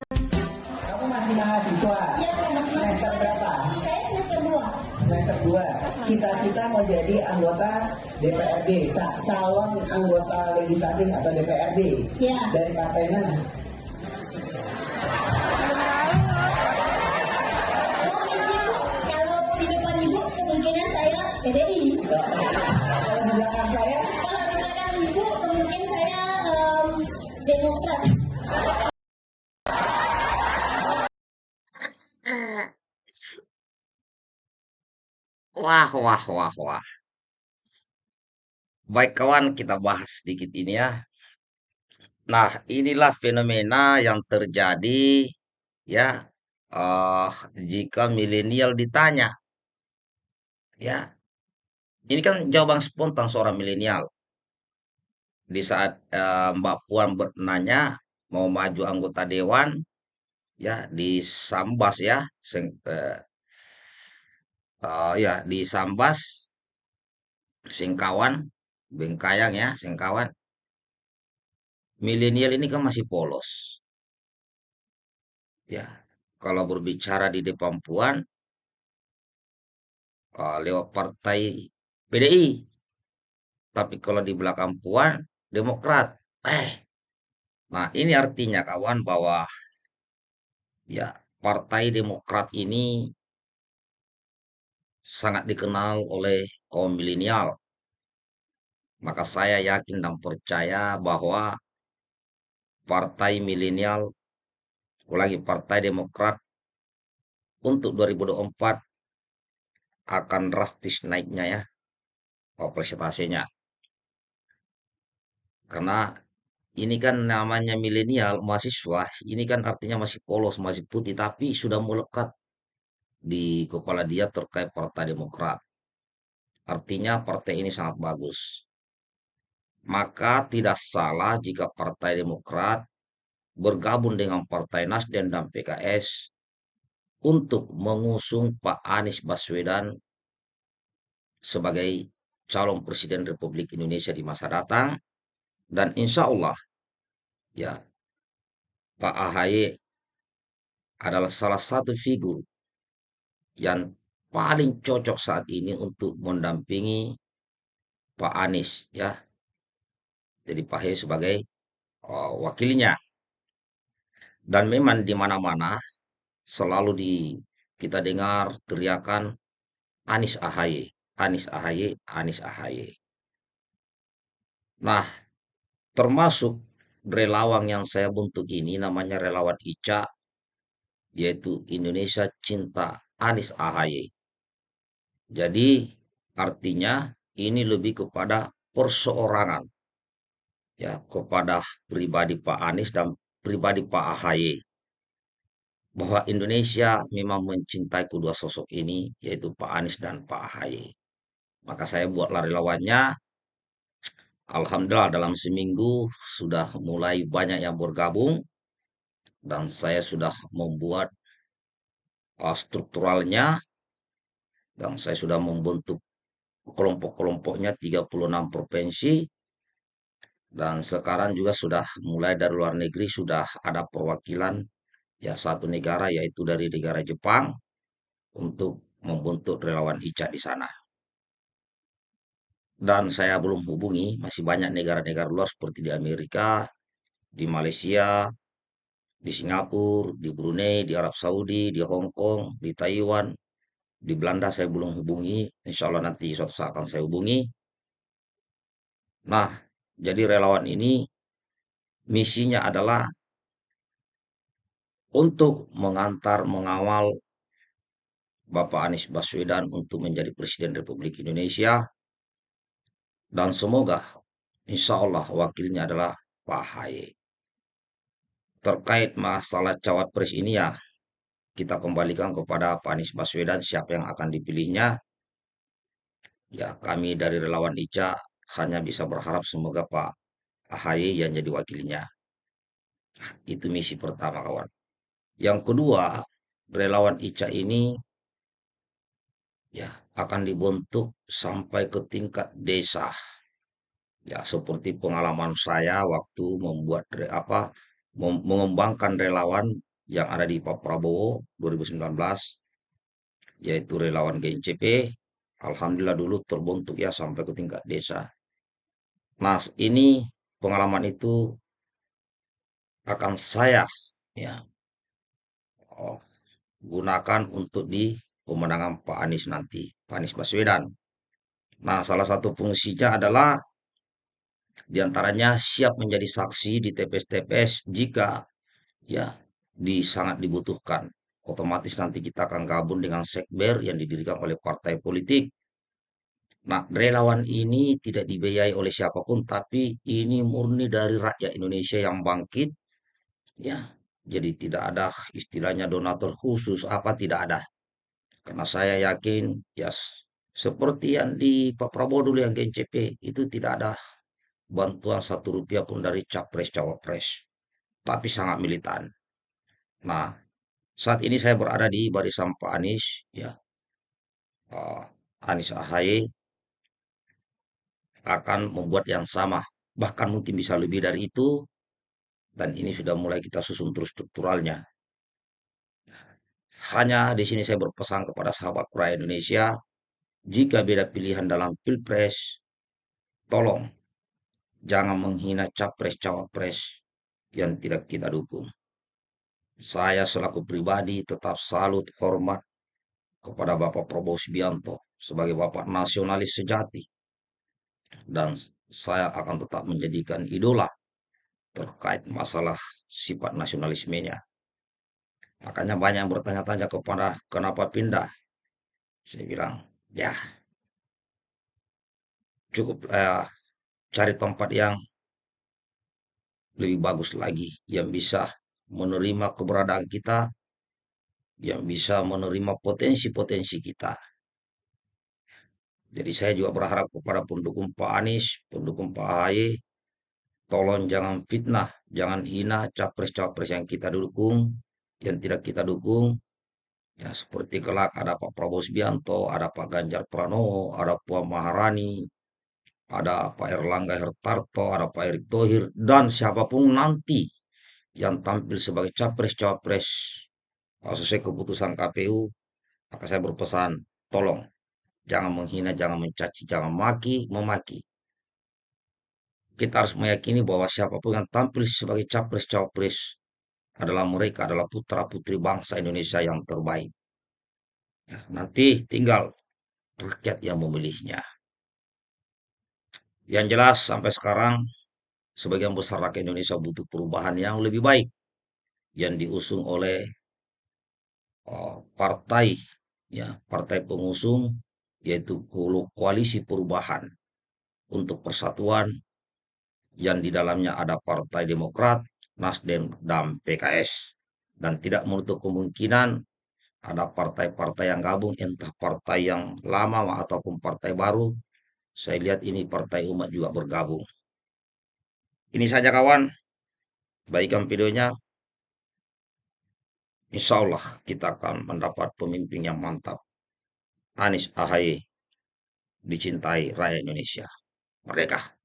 Kamu masih mahasiswa? Ya, masih Semester berapa? Saya semester 2. Semester 2. Cita-cita mau jadi anggota DPRD, ca- calon anggota legislatif atau DPRD. Ya. Dari partai Wah, wah, wah, wah. Baik kawan, kita bahas sedikit ini ya. Nah, inilah fenomena yang terjadi ya eh jika milenial ditanya. Ya, ini kan jawaban spontan seorang milenial. Di saat eh, Mbak Puan bertanya mau maju anggota dewan, ya di Sambas ya, seng- eh, eh, ya di Sambas, Singkawan, Bengkayang ya, Singkawan. Milenial ini kan masih polos. Ya, kalau berbicara di depan Puan, eh, lewat partai PDI. Tapi kalau di belakang Puan, Demokrat. Eh, nah ini artinya kawan bahwa ya Partai Demokrat ini sangat dikenal oleh kaum milenial. Maka saya yakin dan percaya bahwa Partai Milenial, apalagi Partai Demokrat untuk 2024 akan drastis naiknya ya presentasinya. Karena ini kan namanya milenial mahasiswa, ini kan artinya masih polos, masih putih, tapi sudah melekat di kepala dia terkait Partai Demokrat. Artinya partai ini sangat bagus. Maka tidak salah jika Partai Demokrat bergabung dengan Partai Nasdem dan PKS untuk mengusung Pak Anies Baswedan sebagai calon presiden Republik Indonesia di masa datang dan insya Allah ya Pak AHY adalah salah satu figur yang paling cocok saat ini untuk mendampingi Pak Anies ya. Jadi Pak AHY sebagai uh, wakilnya. Dan memang di mana-mana selalu di kita dengar teriakan Anies AHY, Anies AHY, Anies AHY. Nah, termasuk relawan yang saya bentuk ini namanya relawan ICA yaitu Indonesia Cinta Anies AHY. Jadi artinya ini lebih kepada perseorangan ya kepada pribadi Pak Anies dan pribadi Pak AHY bahwa Indonesia memang mencintai kedua sosok ini yaitu Pak Anies dan Pak AHY. Maka saya buatlah relawannya. Alhamdulillah dalam seminggu sudah mulai banyak yang bergabung dan saya sudah membuat uh, strukturalnya dan saya sudah membentuk kelompok-kelompoknya 36 provinsi dan sekarang juga sudah mulai dari luar negeri sudah ada perwakilan ya satu negara yaitu dari negara Jepang untuk membentuk relawan ICA di sana. Dan saya belum hubungi, masih banyak negara-negara luar seperti di Amerika, di Malaysia, di Singapura, di Brunei, di Arab Saudi, di Hong Kong, di Taiwan, di Belanda saya belum hubungi. Insya Allah nanti suatu saat akan saya hubungi. Nah, jadi relawan ini misinya adalah untuk mengantar, mengawal Bapak Anies Baswedan untuk menjadi Presiden Republik Indonesia. Dan semoga insya Allah wakilnya adalah Pak Haye. Terkait masalah cawapres ini ya, kita kembalikan kepada Pak Anies Baswedan siapa yang akan dipilihnya. Ya, kami dari relawan ICA hanya bisa berharap semoga Pak AHY yang jadi wakilnya. Itu misi pertama kawan. Yang kedua, relawan ICA ini ya akan dibentuk sampai ke tingkat desa. Ya, seperti pengalaman saya waktu membuat apa mengembangkan relawan yang ada di Pak Prabowo 2019 yaitu relawan GNCP alhamdulillah dulu terbentuk ya sampai ke tingkat desa. Nah, ini pengalaman itu akan saya ya oh, gunakan untuk di pemenangan Pak Anies nanti, Pak Anies Baswedan. Nah, salah satu fungsinya adalah di antaranya siap menjadi saksi di TPS-TPS jika ya di sangat dibutuhkan. Otomatis nanti kita akan gabung dengan sekber yang didirikan oleh partai politik. Nah, relawan ini tidak dibiayai oleh siapa pun, tapi ini murni dari rakyat Indonesia yang bangkit. Ya, jadi tidak ada istilahnya donatur khusus apa tidak ada. Karena saya yakin ya seperti yang di Pak Prabowo dulu yang GNCP itu tidak ada bantuan satu rupiah pun dari capres cawapres, tapi sangat militan. Nah, saat ini saya berada di barisan Pak Anies, ya, uh, Anies Ahaye akan membuat yang sama, bahkan mungkin bisa lebih dari itu, dan ini sudah mulai kita susun terus strukturalnya. Hanya di sini saya berpesan kepada sahabat rakyat Indonesia, jika beda pilihan dalam pilpres, tolong jangan menghina capres-cawapres yang tidak kita dukung. Saya selaku pribadi tetap salut hormat kepada Bapak Prabowo Subianto sebagai Bapak nasionalis sejati. Dan saya akan tetap menjadikan idola terkait masalah sifat nasionalismenya. Makanya banyak yang bertanya-tanya kepada kenapa pindah. Saya bilang, ya cukup eh, cari tempat yang lebih bagus lagi yang bisa menerima keberadaan kita, yang bisa menerima potensi-potensi kita. Jadi saya juga berharap kepada pendukung Pak Anies, pendukung Pak Ahy, tolong jangan fitnah, jangan hina capres-capres yang kita dukung, yang tidak kita dukung. Ya seperti kelak ada Pak Prabowo Subianto, ada Pak Ganjar Pranowo, ada Puan Maharani, ada Pak Erlangga Hertarto, ada Pak Erick Thohir, dan siapa pun nanti yang tampil sebagai capres-capres sesuai keputusan KPU, maka saya berpesan, tolong jangan menghina, jangan mencaci, jangan maki, memaki. Kita harus meyakini bahwa siapa pun yang tampil sebagai capres-capres adalah mereka adalah putra-putri bangsa Indonesia yang terbaik. Ya, nanti tinggal rakyat yang memilihnya. Yang jelas sampai sekarang sebagian besar rakyat Indonesia butuh perubahan yang lebih baik yang diusung oleh uh, partai ya partai pengusung yaitu koalisi perubahan untuk persatuan yang di dalamnya ada Partai Demokrat, Nasdem, dan PKS. Dan tidak menutup kemungkinan ada partai-partai yang gabung, entah partai yang lama ataupun partai baru. Saya lihat ini partai umat juga bergabung. Ini saja kawan. Baikkan videonya. Insya Allah kita akan mendapat pemimpin yang mantap. Anies Ahaye dicintai rakyat Indonesia. Merdeka!